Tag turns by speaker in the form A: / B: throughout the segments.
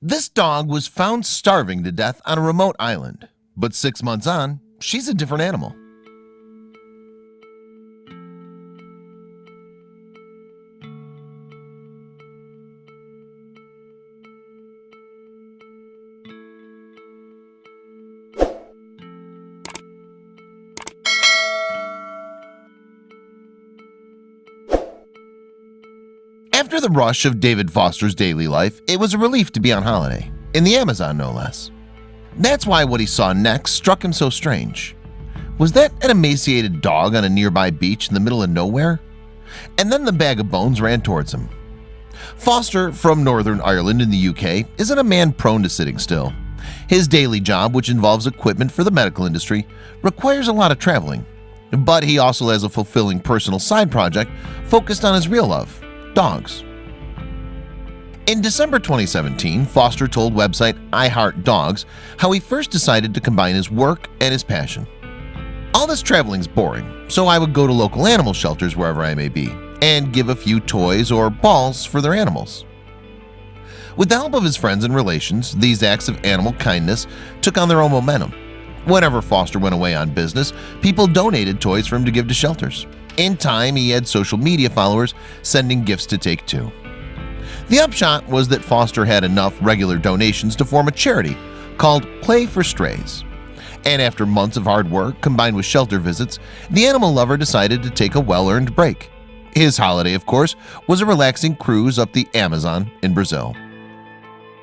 A: This dog was found starving to death on a remote island, but six months on, she's a different animal. After the rush of David Foster's daily life, it was a relief to be on holiday, in the Amazon no less. That's why what he saw next struck him so strange. Was that an emaciated dog on a nearby beach in the middle of nowhere? And then the bag of bones ran towards him. Foster, from Northern Ireland in the UK, isn't a man prone to sitting still. His daily job, which involves equipment for the medical industry, requires a lot of traveling. But he also has a fulfilling personal side project focused on his real love, dogs. In December 2017, Foster told website I Heart Dogs how he first decided to combine his work and his passion. All this traveling's boring, so I would go to local animal shelters wherever I may be and give a few toys or balls for their animals. With the help of his friends and relations, these acts of animal kindness took on their own momentum. Whenever Foster went away on business, people donated toys for him to give to shelters. In time, he had social media followers sending gifts to take too. The upshot was that Foster had enough regular donations to form a charity called Play for Strays. And after months of hard work combined with shelter visits, the animal lover decided to take a well-earned break. His holiday, of course, was a relaxing cruise up the Amazon in Brazil.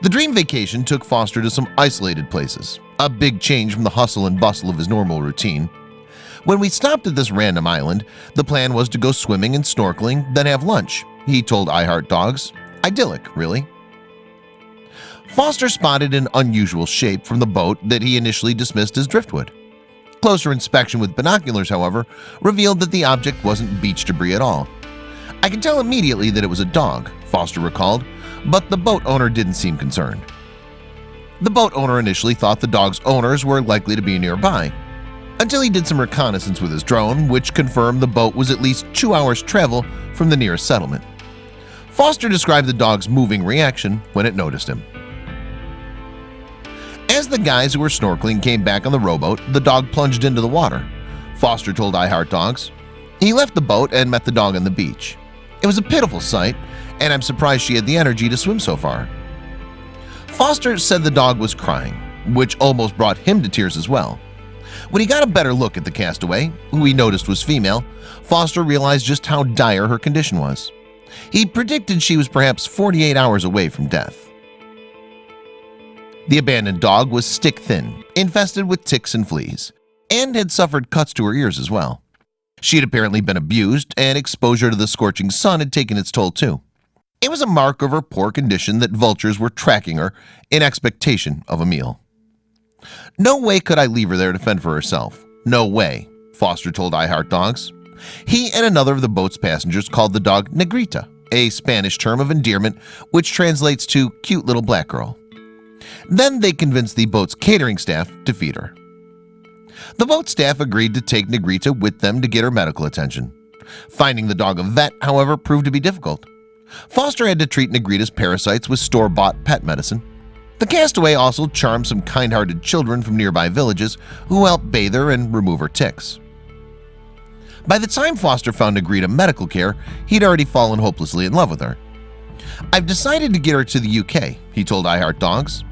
A: The dream vacation took Foster to some isolated places, a big change from the hustle and bustle of his normal routine. When we stopped at this random island, the plan was to go swimming and snorkeling, then have lunch. He told iHeart Dogs. Idyllic, really. Foster spotted an unusual shape from the boat that he initially dismissed as driftwood. Closer inspection with binoculars, however, revealed that the object wasn't beach debris at all. I can tell immediately that it was a dog, Foster recalled, but the boat owner didn't seem concerned. The boat owner initially thought the dog's owners were likely to be nearby, until he did some reconnaissance with his drone, which confirmed the boat was at least two hours travel from the nearest settlement. Foster described the dog's moving reaction when it noticed him. As the guys who were snorkeling came back on the rowboat, the dog plunged into the water. Foster told iHeart Dogs. He left the boat and met the dog on the beach. It was a pitiful sight, and I'm surprised she had the energy to swim so far. Foster said the dog was crying, which almost brought him to tears as well. When he got a better look at the castaway, who he noticed was female, Foster realized just how dire her condition was. He predicted she was perhaps 48 hours away from death. The abandoned dog was stick-thin, infested with ticks and fleas, and had suffered cuts to her ears as well. She had apparently been abused, and exposure to the scorching sun had taken its toll too. It was a mark of her poor condition that vultures were tracking her in expectation of a meal. No way could I leave her there to fend for herself. No way, Foster told I Heart Dogs. He and another of the boat's passengers called the dog Negrita, a Spanish term of endearment which translates to cute little black girl. Then they convinced the boat's catering staff to feed her. The boat staff agreed to take Negrita with them to get her medical attention. Finding the dog a vet, however, proved to be difficult. Foster had to treat Negrita's parasites with store-bought pet medicine. The castaway also charmed some kind-hearted children from nearby villages who helped bathe her and remove her ticks. By the time Foster found Negrita medical care, he'd already fallen hopelessly in love with her. I've decided to get her to the UK, he told iHeart Dogs.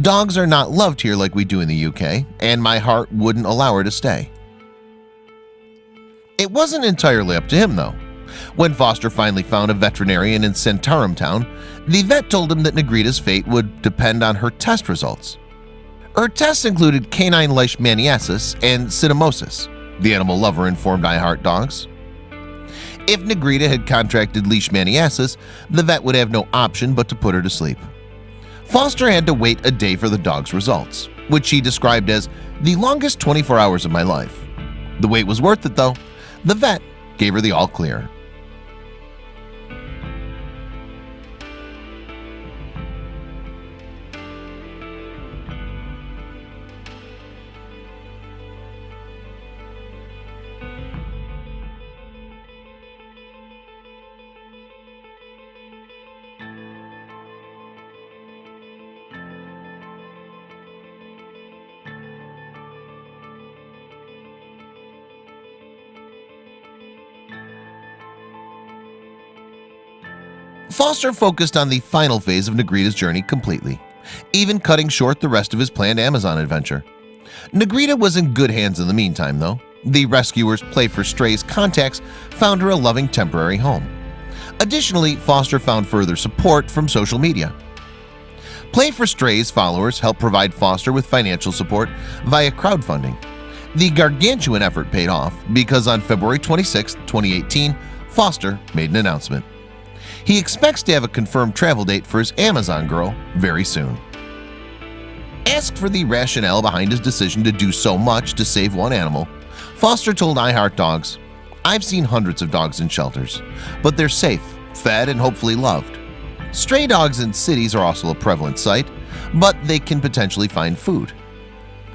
A: Dogs are not loved here like we do in the UK, and my heart wouldn't allow her to stay. It wasn't entirely up to him, though. When Foster finally found a veterinarian in Santarem town, the vet told him that Negrita's fate would depend on her test results. Her tests included canine leishmaniasis and cynomolgus, the animal lover informed iHeart Dogs. If Negrita had contracted leishmaniasis, the vet would have no option but to put her to sleep. Foster had to wait a day for the dog's results, which he described as the longest 24 hours of my life. The wait was worth it though. The vet gave her the all clear. Foster focused on the final phase of Negrita's journey completely even cutting short the rest of his planned Amazon adventure. Negrita was in good hands in the meantime though. The rescuers play for strays contacts found her a loving temporary home. Additionally Foster found further support from social media. Play for Strays followers helped provide Foster with financial support via crowdfunding. The gargantuan effort paid off because on February 26, 2018 Foster made an announcement He expects to have a confirmed travel date for his Amazon girl very soon Asked for the rationale behind his decision to do so much to save one animal Foster told iHeartDogs I've seen hundreds of dogs in shelters, but they're safe, fed, and hopefully loved. Stray dogs in cities are also a prevalent sight, but they can potentially find food.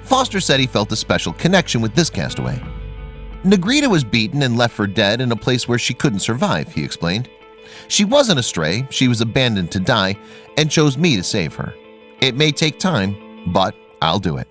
A: Foster said he felt a special connection with this castaway. Negrita was beaten and left for dead in a place where she couldn't survive, he explained. She wasn't a stray, she was abandoned to die and chose me to save her. It may take time, but I'll do it.